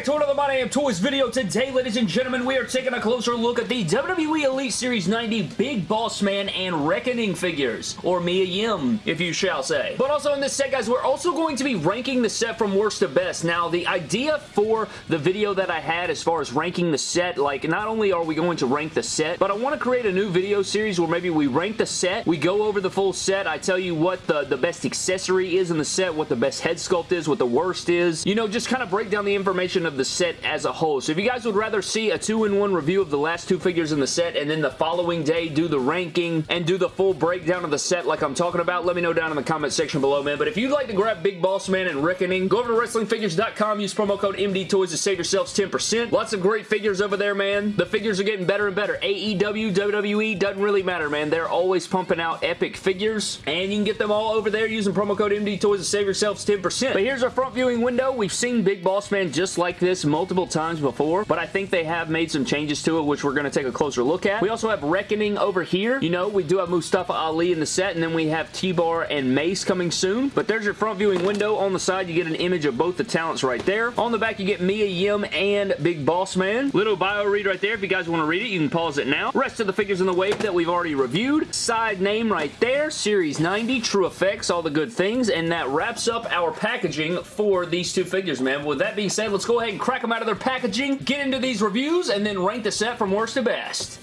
back to another My Damn Toys video. Today, ladies and gentlemen, we are taking a closer look at the WWE Elite Series 90 Big Boss Man and Reckoning figures, or Mia Yim, if you shall say. But also in this set, guys, we're also going to be ranking the set from worst to best. Now, the idea for the video that I had as far as ranking the set, like, not only are we going to rank the set, but I want to create a new video series where maybe we rank the set, we go over the full set, I tell you what the, the best accessory is in the set, what the best head sculpt is, what the worst is, you know, just kind of break down the information of the set as a whole. So if you guys would rather see a two-in-one review of the last two figures in the set and then the following day do the ranking and do the full breakdown of the set like I'm talking about, let me know down in the comment section below, man. But if you'd like to grab Big Boss Man and Reckoning, go over to WrestlingFigures.com, use promo code MDTOYS to save yourselves 10%. Lots of great figures over there, man. The figures are getting better and better. AEW, WWE, doesn't really matter, man. They're always pumping out epic figures, and you can get them all over there using promo code MDTOYS to save yourselves 10%. But here's our front viewing window. We've seen Big Boss Man just like this multiple times before, but I think they have made some changes to it, which we're going to take a closer look at. We also have Reckoning over here. You know, we do have Mustafa Ali in the set, and then we have T-Bar and Mace coming soon, but there's your front viewing window. On the side, you get an image of both the talents right there. On the back, you get Mia Yim and Big Boss Man. Little bio read right there. If you guys want to read it, you can pause it now. Rest of the figures in the wave that we've already reviewed. Side name right there, Series 90, True Effects, all the good things, and that wraps up our packaging for these two figures, man. With that being said, let's go ahead and crack them out of their packaging, get into these reviews, and then rank the set from worst to best.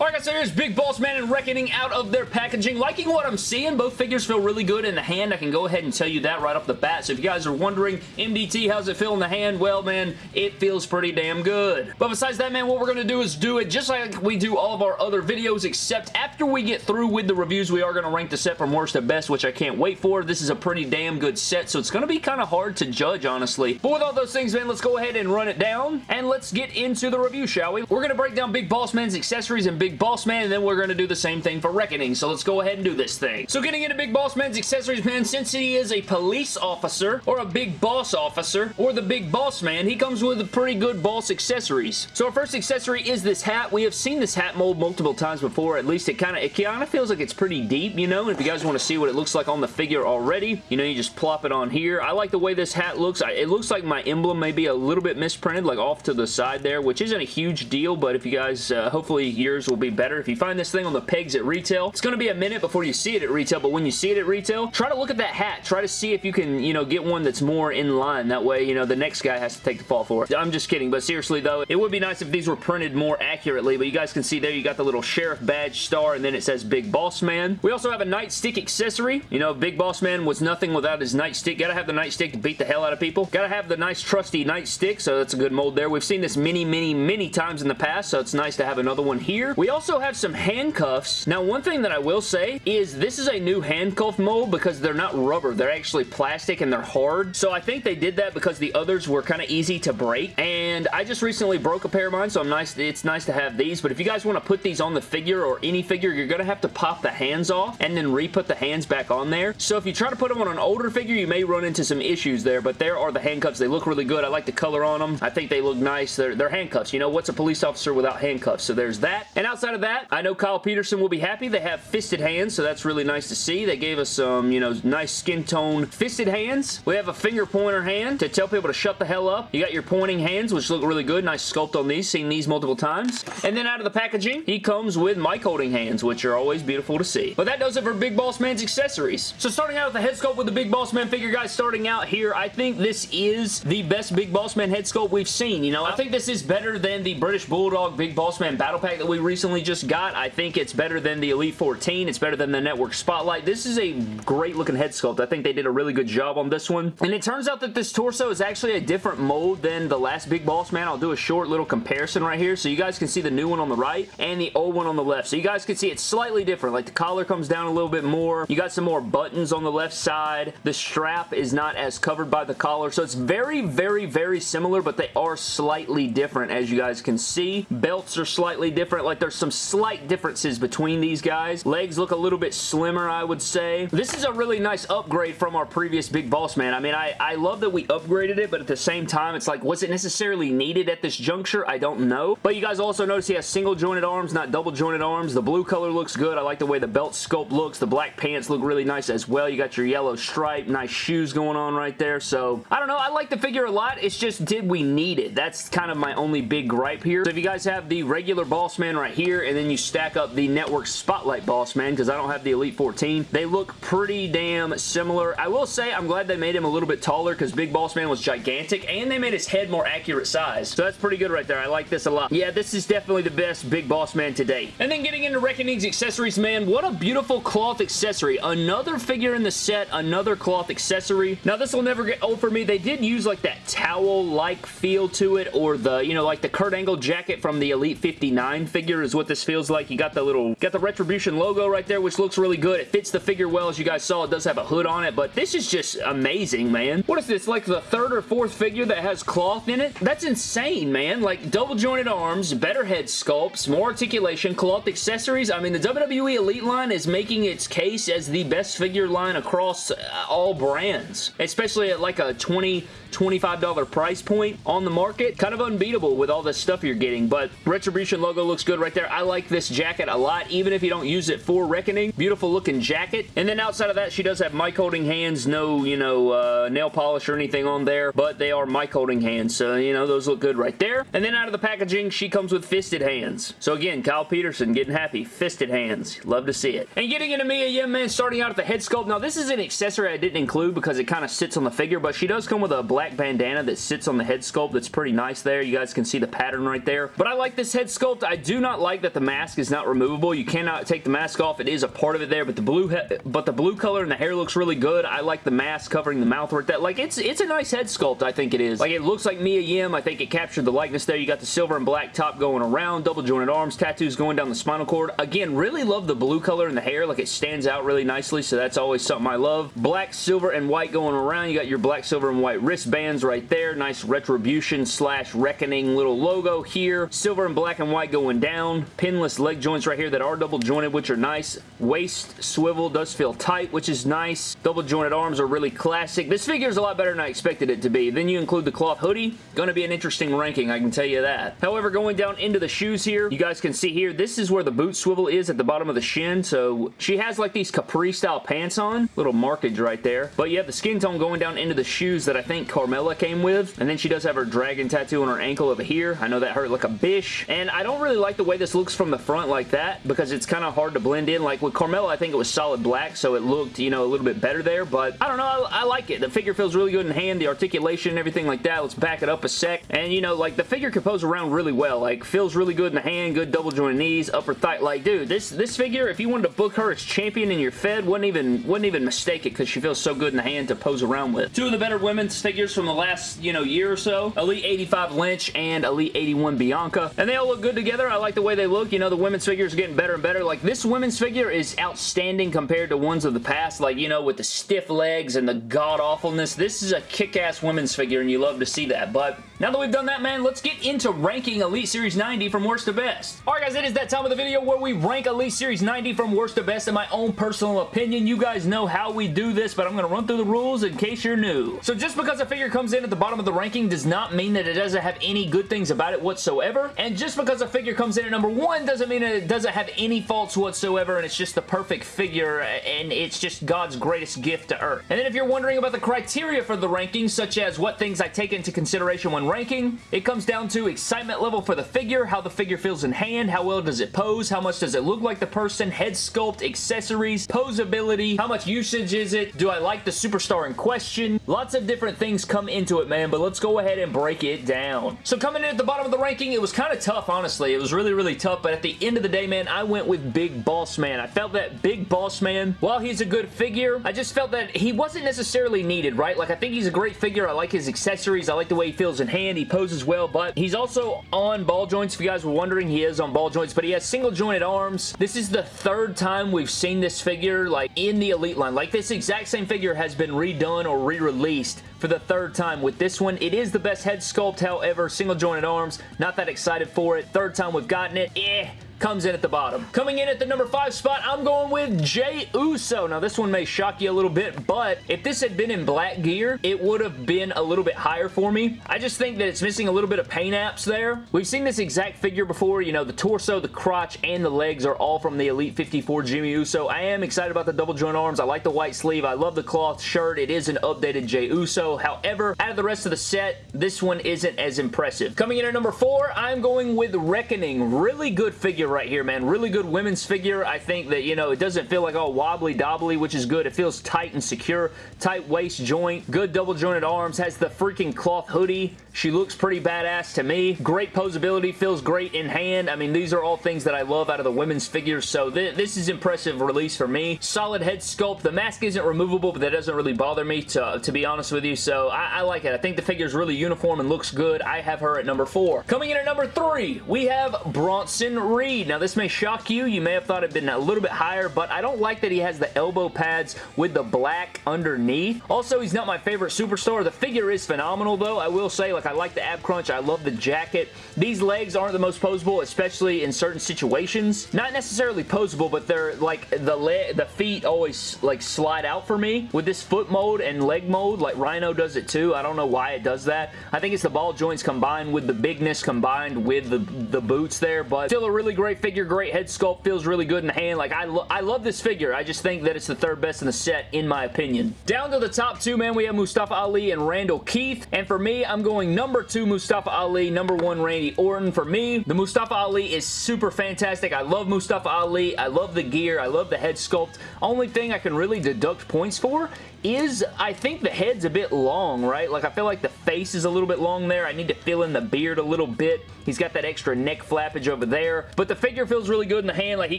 Alright guys, so here's Big Boss Man and Reckoning out of their packaging. Liking what I'm seeing. Both figures feel really good in the hand. I can go ahead and tell you that right off the bat. So if you guys are wondering, MDT, how's it feel in the hand? Well, man, it feels pretty damn good. But besides that, man, what we're going to do is do it just like we do all of our other videos, except after we get through with the reviews, we are going to rank the set from worst to best, which I can't wait for. This is a pretty damn good set, so it's going to be kind of hard to judge, honestly. But with all those things, man, let's go ahead and run it down, and let's get into the review, shall we? We're going to break down Big Boss Man's accessories and Big Boss Man, and then we're going to do the same thing for Reckoning, so let's go ahead and do this thing. So getting into Big Boss Man's accessories, man, since he is a police officer, or a big boss officer, or the Big Boss Man, he comes with a pretty good boss accessories. So our first accessory is this hat. We have seen this hat mold multiple times before, at least it kind of it kind of feels like it's pretty deep, you know, and if you guys want to see what it looks like on the figure already, you know, you just plop it on here. I like the way this hat looks. It looks like my emblem may be a little bit misprinted, like off to the side there, which isn't a huge deal, but if you guys, uh, hopefully yours will be better. If you find this thing on the pegs at retail. It's going to be a minute before you see it at retail, but when you see it at retail, try to look at that hat. Try to see if you can, you know, get one that's more in line. That way, you know, the next guy has to take the fall for it. I'm just kidding, but seriously, though, it would be nice if these were printed more accurately, but you guys can see there you got the little sheriff badge star, and then it says Big Boss Man. We also have a nightstick accessory. You know, Big Boss Man was nothing without his nightstick. Gotta have the nightstick to beat the hell out of people. Gotta have the nice trusty nightstick, so that's a good mold there. We've seen this many, many, many times in the past, so it's nice to have another one here. We also have some handcuffs. Now, one thing that I will say is this is a new handcuff mold because they're not rubber. They're actually plastic and they're hard. So I think they did that because the others were kind of easy to break. And I just recently broke a pair of mine, so I'm nice. it's nice to have these. But if you guys want to put these on the figure or any figure, you're going to have to pop the hands off and then re-put the hands back on there. So if you try to put them on an older figure, you may run into some issues there. But there are the handcuffs. They look really good. I like the color on them. I think they look nice. They're, they're handcuffs. You know, what's a police officer without handcuffs? So there's that. And outside of that, I know Kyle Peterson will be happy. They have fisted hands, so that's really nice to see. They gave us some, you know, nice skin tone fisted hands. We have a finger pointer hand to tell people to shut the hell up. You got your pointing hands, which look really good. Nice sculpt on these. Seen these multiple times. And then out of the packaging, he comes with mic holding hands, which are always beautiful to see. But that does it for Big Boss Man's accessories. So starting out with the head sculpt with the Big Boss Man figure, guys, starting out here, I think this is the best Big Boss Man head sculpt we've seen. You know, I think this is better than the British Bulldog Big Boss Man Battle Pack that we recently just got. I think it's better than the Elite 14. It's better than the Network Spotlight. This is a great looking head sculpt. I think they did a really good job on this one. And it turns out that this torso is actually a different mold than the last Big Boss Man. I'll do a short little comparison right here so you guys can see the new one on the right and the old one on the left. So you guys can see it's slightly different. Like the collar comes down a little bit more. You got some more buttons on the left side. The strap is not as covered by the collar. So it's very, very, very similar, but they are slightly different as you guys can see. Belts are slightly different. Like there's some slight differences between these guys. Legs look a little bit slimmer, I would say. This is a really nice upgrade from our previous Big Boss Man. I mean, I, I love that we upgraded it, but at the same time, it's like, was it necessarily needed at this juncture? I don't know. But you guys also notice he has single jointed arms, not double jointed arms. The blue color looks good. I like the way the belt sculpt looks. The black pants look really nice as well. You got your yellow stripe, nice shoes going on right there. So, I don't know. I like the figure a lot. It's just, did we need it? That's kind of my only big gripe here. So if you guys have the regular Boss Man right here, and then you stack up the Network Spotlight Boss Man, because I don't have the Elite 14, they look pretty damn similar. I will say, I'm glad they made him a little bit taller, because Big Boss Man was gigantic, and they made his head more accurate size. So that's pretty good right there. I like this a lot. Yeah, this is definitely the best Big Boss Man to date. And then getting into Reckoning's accessories, man, what a beautiful cloth accessory. Another figure in the set, another cloth accessory. Now, this will never get old for me. They did use like that towel-like feel to it, or the, you know, like the Kurt Angle jacket from the Elite 59 figure is what this feels like. You got the little, got the Retribution logo right there, which looks really good. It fits the figure well, as you guys saw. It does have a hood on it, but this is just amazing, man. What is this, like the third or fourth figure that has cloth in it? That's insane, man. Like, double jointed arms, better head sculpts, more articulation, cloth accessories. I mean, the WWE Elite line is making its case as the best figure line across uh, all brands, especially at like a 20 $25 price point on the market. Kind of unbeatable with all this stuff you're getting, but Retribution logo looks good right there. I like this jacket a lot, even if you don't use it for Reckoning. Beautiful looking jacket. And then outside of that, she does have mic holding hands. No, you know, uh, nail polish or anything on there, but they are mic holding hands, so, you know, those look good right there. And then out of the packaging, she comes with fisted hands. So again, Kyle Peterson getting happy. Fisted hands. Love to see it. And getting into Mia Yim, man, starting out at the head sculpt. Now, this is an accessory I didn't include because it kind of sits on the figure, but she does come with a black bandana that sits on the head sculpt that's pretty nice there. You guys can see the pattern right there. But I like this head sculpt. I do not like that the mask is not removable. You cannot take the mask off. It is a part of it there, but the blue but the blue color and the hair looks really good. I like the mask covering the mouth right there. Like, it's, it's a nice head sculpt, I think it is. Like, it looks like Mia Yim. I think it captured the likeness there. You got the silver and black top going around, double jointed arms, tattoos going down the spinal cord. Again, really love the blue color in the hair. Like, it stands out really nicely, so that's always something I love. Black, silver, and white going around. You got your black, silver, and white wristbands right there. Nice retribution slash reckoning little logo here. Silver and black and white going down. Pinless leg joints right here that are double jointed, which are nice. Waist swivel does feel tight, which is nice. Double jointed arms are really classic. This figure is a lot better than I expected it to be. Then you include the cloth hoodie. Going to be an interesting ranking, I can tell you that. However, going down into the shoes here, you guys can see here, this is where the boot swivel is at the bottom of the shin. So she has like these capri style pants on. Little markage right there. But you have the skin tone going down into the shoes that I think Carmella came with. And then she does have her dragon tattoo on her ankle over here. I know that hurt like a bish. And I don't really like the way this looks from the front like that because it's kind of hard to blend in. Like with Carmella, I think it was solid black, so it looked, you know, a little bit better there. But I don't know. I, I like it. The figure feels really good in hand. The articulation and everything like that. Let's back it up a sec. And, you know, like the figure can pose around really well. Like feels really good in the hand. Good double joint knees, upper thigh. Like, dude, this, this figure, if you wanted to book her as champion in your Fed, wouldn't even, wouldn't even mistake it because she feels so good in the hand to pose around with. Two of the better women's figures from the last, you know, year or so. Elite 85 Lynch and Elite 81 Bianca. And they all look good together. I like the way they look. You know, the women's figures are getting better and better. Like, this women's figure is outstanding compared to ones of the past. Like, you know, with the stiff legs and the god-awfulness. This is a kick-ass women's figure, and you love to see that. But now that we've done that, man, let's get into ranking Elite Series 90 from worst to best. Alright, guys, it is that time of the video where we rank Elite Series 90 from worst to best in my own personal opinion. You guys know how we do this, but I'm going to run through the rules in case you're new. So just because a figure comes in at the bottom of the ranking does not mean that it doesn't have any good things about it whatsoever. And just because a figure comes in at number one doesn't mean it doesn't have any faults whatsoever and it's just the perfect figure and it's just God's greatest gift to Earth. And then if you're wondering about the criteria for the ranking, such as what things I take into consideration when ranking, it comes down to excitement level for the figure, how the figure feels in hand, how well does it pose, how much does it look like the person, head sculpt, accessories, posability, how much usage is it, do I like the superstar in question? Lots of different things come into it, man, but let's go ahead and break it down. So coming in at the bottom of the ranking, it was kind of tough, honestly. It was really, really tough, but at the end of the day, man, I went with Big Boss Man. I felt that Big Boss Man, while he's a good figure, I just felt that he wasn't necessarily needed, right? Like, I think he's a great figure. I like his accessories. I like the way he feels in hand. He poses well, but he's also on ball joints. If you guys were wondering, he is on ball joints, but he has single jointed arms. This is the third time we've seen this figure, like, in the Elite line. Like, this exact same figure has been redone or re-released for the third time with this one. It is the best head sculpt, however, single jointed arms. Not that excited for it. Third time we've gotten it. Eh comes in at the bottom. Coming in at the number 5 spot, I'm going with Jey Uso. Now, this one may shock you a little bit, but if this had been in black gear, it would have been a little bit higher for me. I just think that it's missing a little bit of paint apps there. We've seen this exact figure before. You know, the torso, the crotch, and the legs are all from the Elite 54 Jimmy Uso. I am excited about the double joint arms. I like the white sleeve. I love the cloth shirt. It is an updated Jey Uso. However, out of the rest of the set, this one isn't as impressive. Coming in at number 4, I'm going with Reckoning. Really good figure right here, man. Really good women's figure. I think that, you know, it doesn't feel like all wobbly dobbly, which is good. It feels tight and secure. Tight waist joint. Good double jointed arms. Has the freaking cloth hoodie. She looks pretty badass to me. Great posability. Feels great in hand. I mean, these are all things that I love out of the women's figures, so th this is impressive release for me. Solid head sculpt. The mask isn't removable, but that doesn't really bother me, to, to be honest with you, so I, I like it. I think the figure is really uniform and looks good. I have her at number four. Coming in at number three, we have Bronson Reed. Now, this may shock you. You may have thought it'd been a little bit higher, but I don't like that he has the elbow pads with the black underneath. Also, he's not my favorite superstar. The figure is phenomenal, though. I will say, like, I like the ab crunch. I love the jacket. These legs aren't the most posable, especially in certain situations. Not necessarily posable, but they're, like, the, the feet always, like, slide out for me with this foot mode and leg mode. Like, Rhyno does it, too. I don't know why it does that. I think it's the ball joints combined with the bigness combined with the, the boots there, but still a really great figure, great head sculpt, feels really good in the hand. Like, I, lo I love this figure. I just think that it's the third best in the set, in my opinion. Down to the top two, man, we have Mustafa Ali and Randall Keith, and for me, I'm going number two Mustafa Ali, number one Randy Orton. For me, the Mustafa Ali is super fantastic. I love Mustafa Ali. I love the gear. I love the head sculpt. Only thing I can really deduct points for is I think the head's a bit long, right? Like I feel like the face is a little bit long there. I need to fill in the beard a little bit. He's got that extra neck flappage over there. But the figure feels really good in the hand. Like he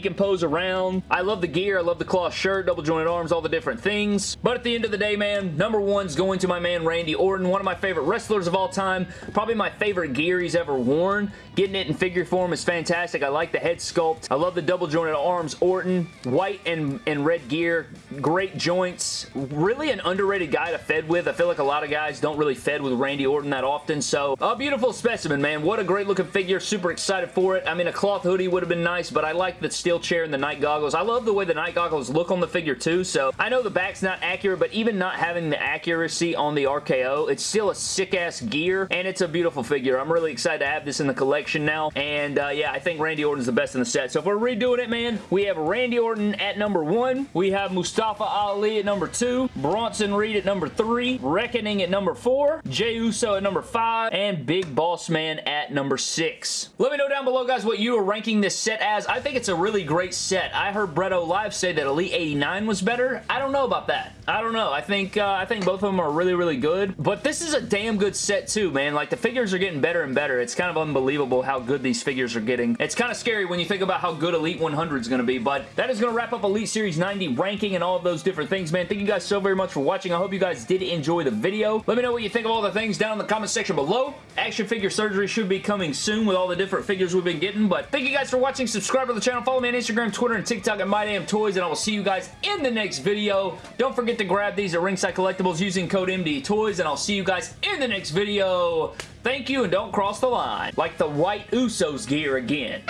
can pose around. I love the gear. I love the cloth shirt, double jointed arms, all the different things. But at the end of the day, man, number one's going to my man Randy Orton. One of my favorite wrestlers of all time. Probably my favorite gear he's ever worn. Getting it in figure form is fantastic. I like the head sculpt. I love the double jointed arms. Orton, white and, and red gear. Great joints. Really an underrated guy to fed with. I feel like a lot of guys don't really fed with Randy Orton that often. So, a beautiful specimen, man. What a great looking figure. Super excited for it. I mean, a cloth hoodie would have been nice, but I like the steel chair and the night goggles. I love the way the night goggles look on the figure too. So, I know the back's not accurate, but even not having the accuracy on the RKO, it's still a sick-ass gear, and it's a beautiful figure. I'm really excited to have this in the collection now, and uh, yeah, I think Randy Orton's the best in the set. So if we're redoing it, man, we have Randy Orton at number one. We have Mustafa Ali at number two. Bronson Reed at number three. Reckoning at number four. Jey Uso at number five. And Big Boss Man at number six. Let me know down below, guys, what you are ranking this set as. I think it's a really great set. I heard Bretto Live say that Elite 89 was better. I don't know about that. I don't know. I think uh, I think both of them are really, really good. But this is a damn good set too, man. Like, the figures are getting better and better. It's kind of unbelievable how good these figures are getting. It's kind of scary when you think about how good Elite 100 is going to be, but that is going to wrap up Elite Series 90 ranking and all of those different things, man. Thank you guys so very much for watching. I hope you guys did enjoy the video. Let me know what you think of all the things down in the comment section below. Action figure surgery should be coming soon with all the different figures we've been getting, but thank you guys for watching. Subscribe to the channel. Follow me on Instagram, Twitter, and TikTok at MyDamnToys, and I will see you guys in the next video. Don't forget to grab these at Ringside Collectibles using code MDTOYS, and I'll see you guys in the next video. Thank you, and don't cross the line. Like the white Usos gear again.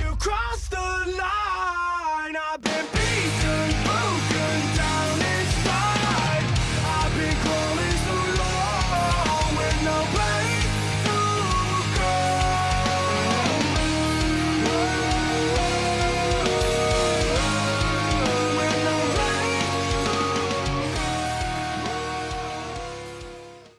You the line.